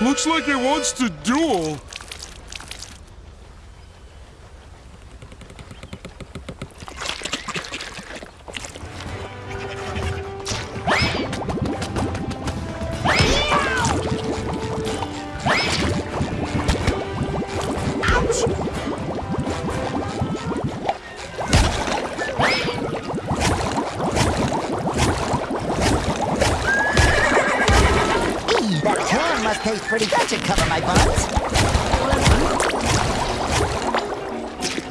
Looks like it wants to duel. That taste pretty good to cover my buns.